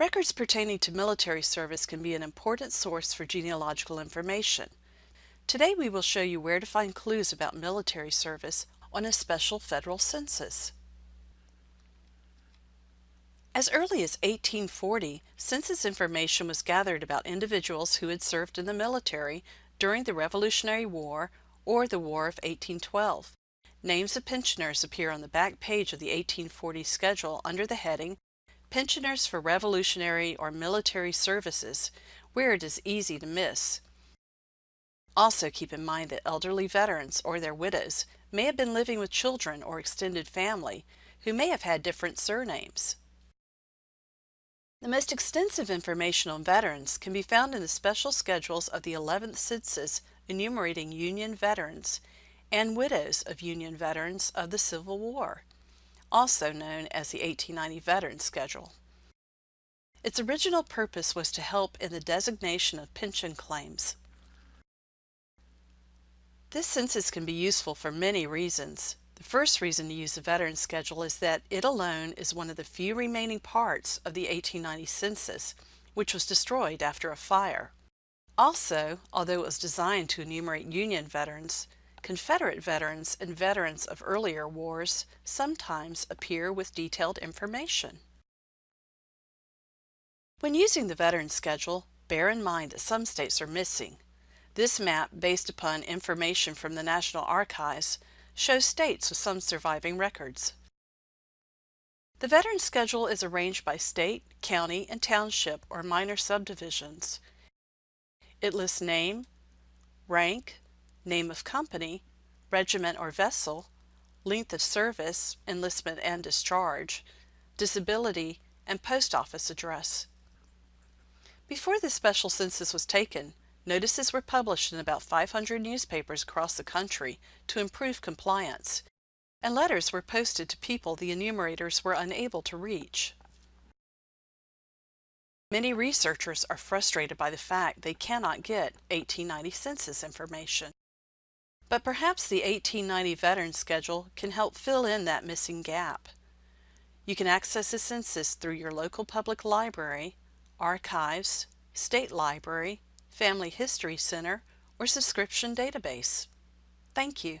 Records pertaining to military service can be an important source for genealogical information. Today we will show you where to find clues about military service on a special federal census. As early as 1840, census information was gathered about individuals who had served in the military during the Revolutionary War or the War of 1812. Names of pensioners appear on the back page of the 1840 schedule under the heading Pensioners for Revolutionary or Military Services, where it is easy to miss. Also keep in mind that elderly veterans or their widows may have been living with children or extended family who may have had different surnames. The most extensive information on veterans can be found in the special schedules of the 11th Census enumerating Union veterans and widows of Union veterans of the Civil War also known as the 1890 Veteran Schedule. Its original purpose was to help in the designation of pension claims. This census can be useful for many reasons. The first reason to use the Veteran Schedule is that it alone is one of the few remaining parts of the 1890 census, which was destroyed after a fire. Also, although it was designed to enumerate Union veterans, Confederate veterans and veterans of earlier wars sometimes appear with detailed information. When using the Veteran Schedule, bear in mind that some states are missing. This map, based upon information from the National Archives, shows states with some surviving records. The Veteran Schedule is arranged by state, county, and township or minor subdivisions. It lists name, rank, name of company, regiment or vessel, length of service, enlistment and discharge, disability, and post office address. Before this special census was taken, notices were published in about 500 newspapers across the country to improve compliance, and letters were posted to people the enumerators were unable to reach. Many researchers are frustrated by the fact they cannot get 1890 census information. But perhaps the 1890 Veteran Schedule can help fill in that missing gap. You can access the census through your local public library, archives, state library, family history center, or subscription database. Thank you.